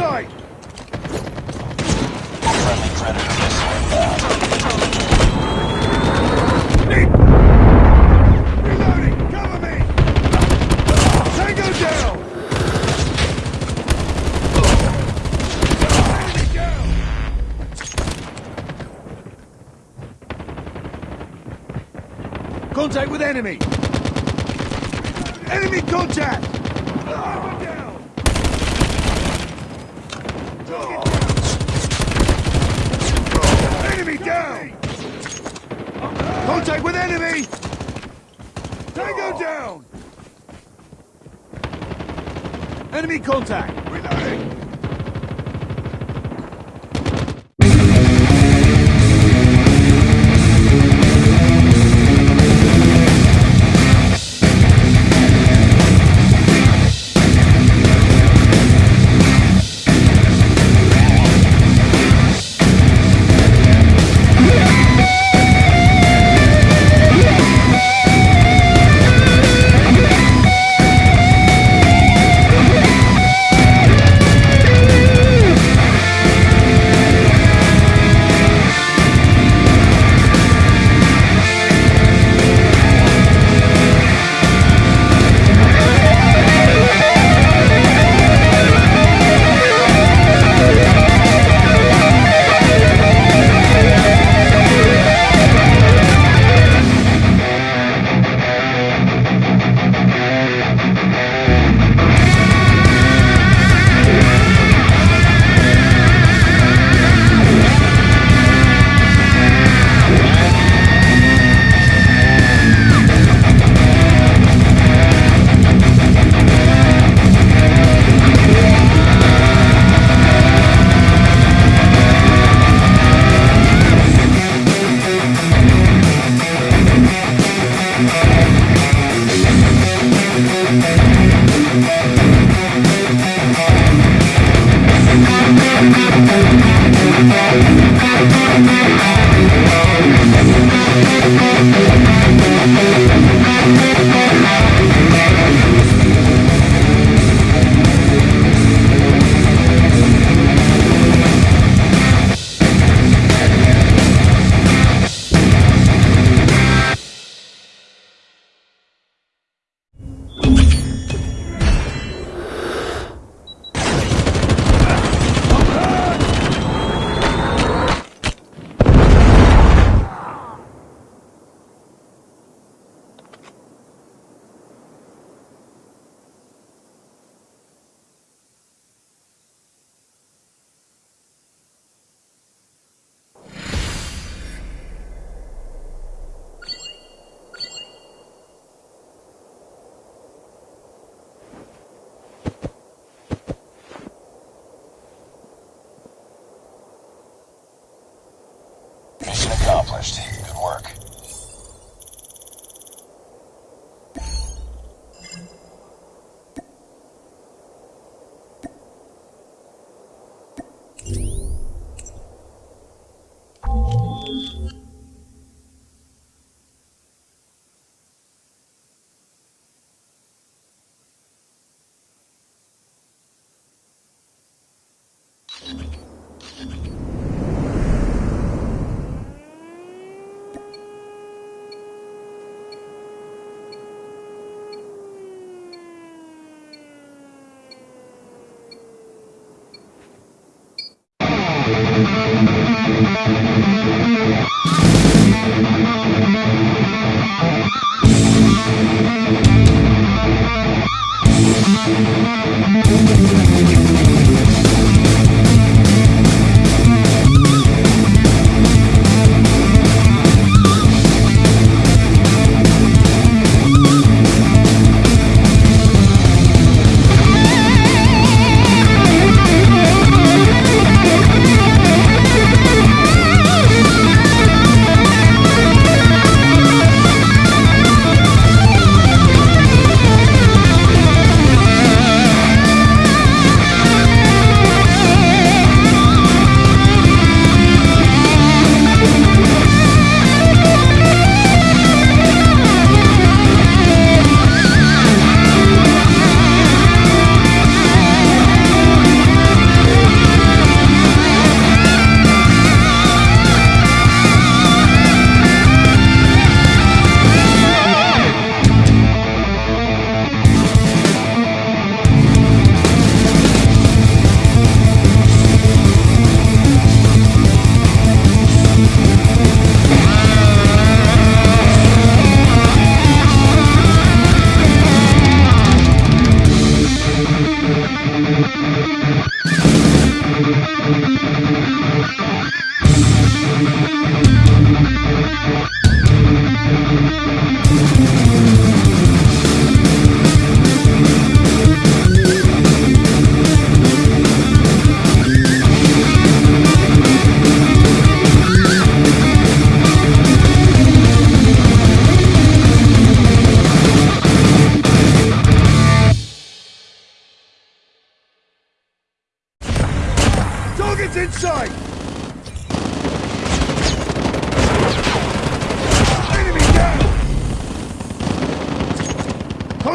sight! Contact with enemy! Enemy contact! Sniper down! Enemy down! Contact with enemy! Tango down! Enemy contact! herrscht.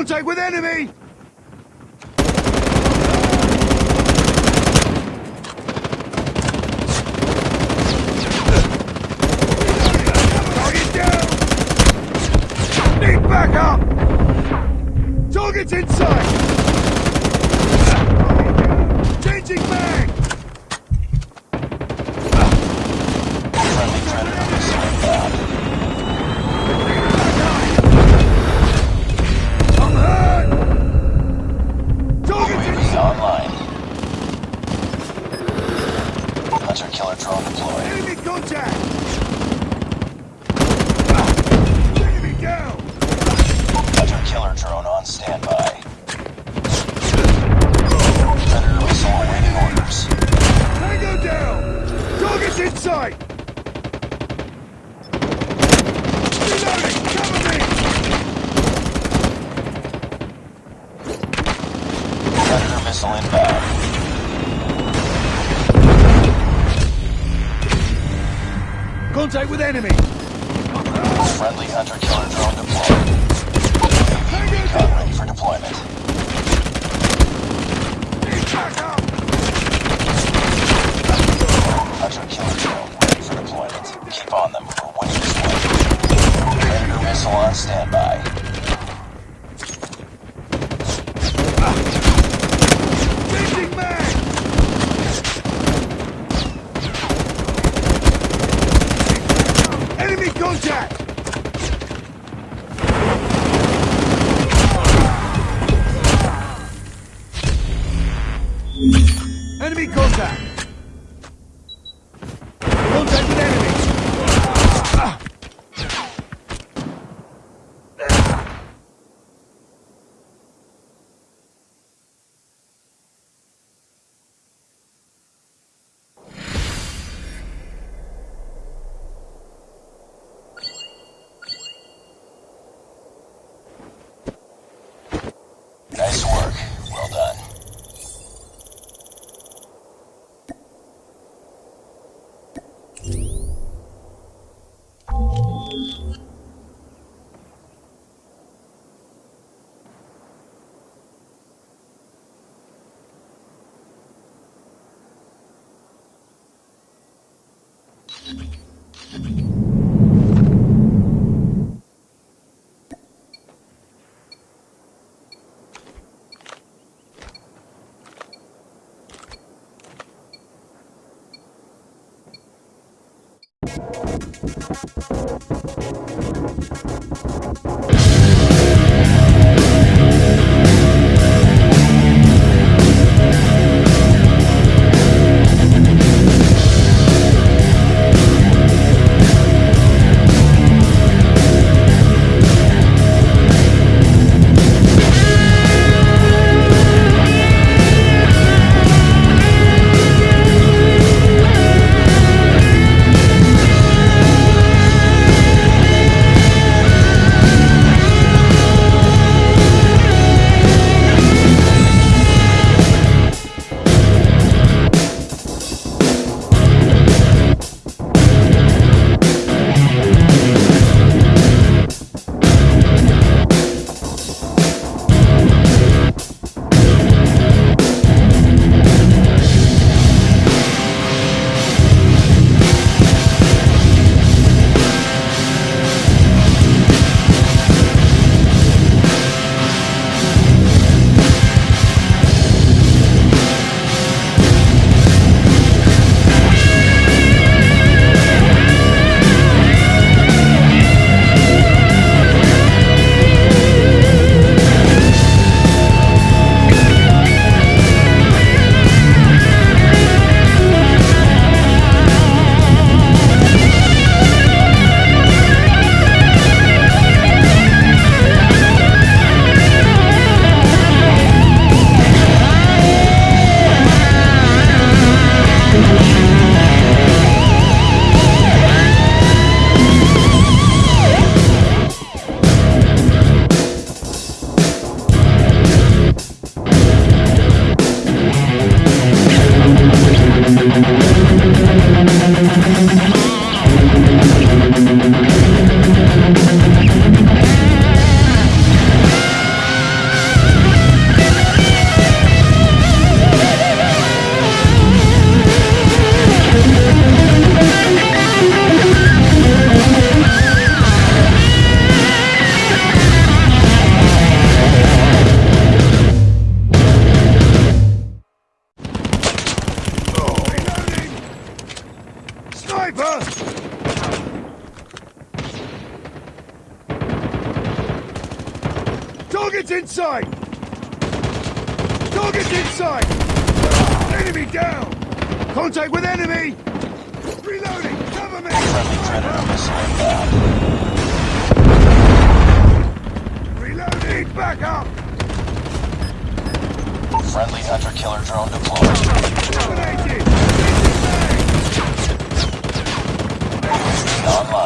Contact with enemy! Target down! Need backup! Target's inside! contact with enemy. Friendly hunter-killer Sniper! Target's inside! Target's inside! Enemy down! Contact with enemy! Reloading! Cover me! Friendly Predator missile. Reloading! Back up! Friendly hunter-killer drone deployed. Dominated! Online.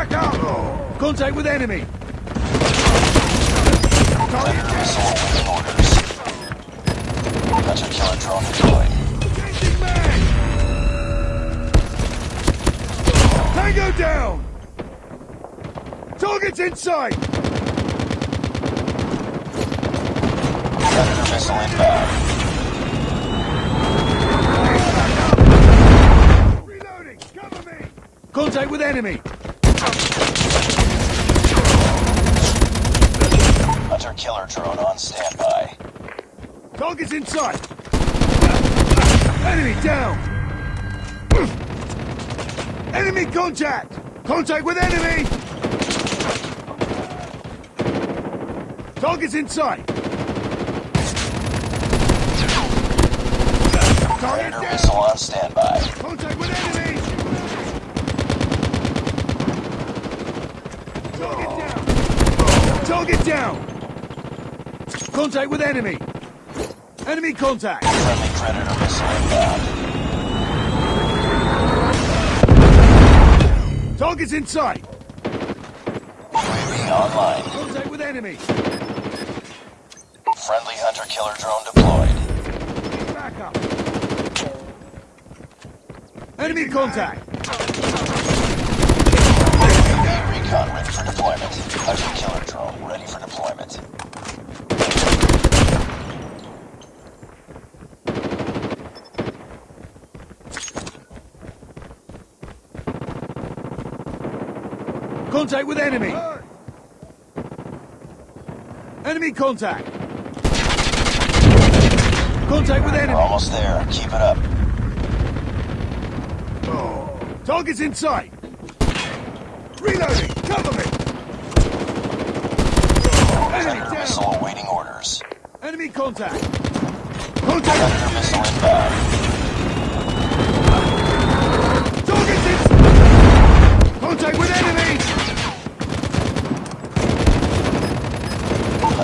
Back up! Contact with enemy! Enemy missile within orders. Hunter-killer drone deployed. Tango down! Target's in sight! Predator missile inbound. Contact with enemy! killer drone on standby. Target's inside! Enemy down! Enemy contact! Contact with enemy! Target's inside! Target missile on standby. Contact with enemy! Target down! Target down! Contact with enemy. Enemy contact. Friendly Predator missile inbound. Target's in sight. UAV online. Contact with enemy. Friendly hunter-killer drone deployed. Back up. Enemy contact. UAV recon ready for deployment. Hunter-killer drone ready for deployment. Contact with enemy. Enemy contact. Contact with enemy. almost there. Keep it up. Target's in sight. Reloading. Cover me. Enemy missile awaiting orders. Enemy contact. Contact. Predator missile inbound. Target's in. Contact with enemy.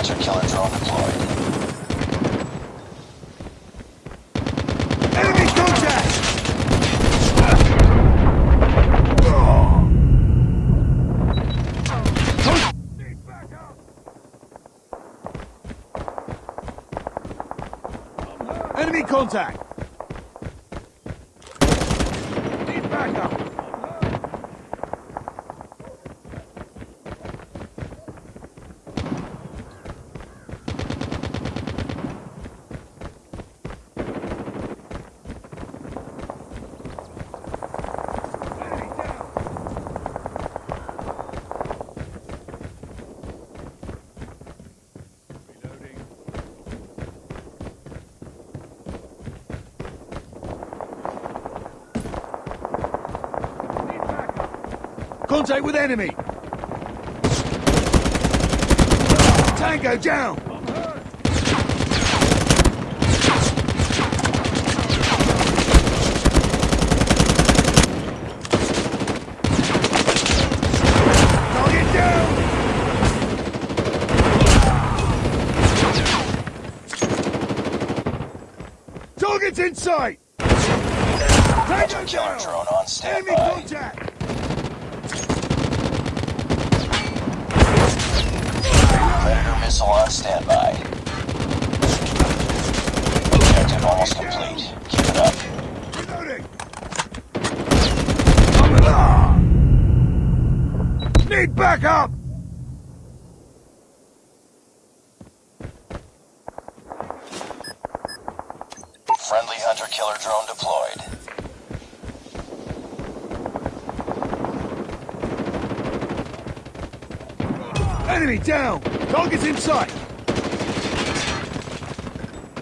Hunter-killer drone deployed. Enemy contact. Enemy contact. Need backup. Contact with enemy. Tango down. Target's in sight. Tango down. drone on Enemy contact. Predator missile on standby. Objective almost complete. Keep it up. Reloading. Ah. Need backup. Friendly hunter-killer drone deployed. Enemy down. Target's in sight.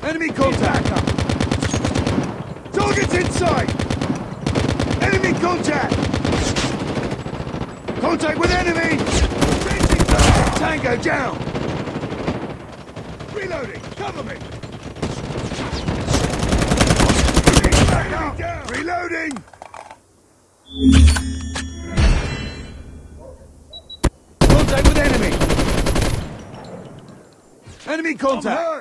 Enemy contact. Target's in sight. Enemy contact. Contact with enemy. Tango down. Reloading. Cover me. Down. Reloading. Enemy contact.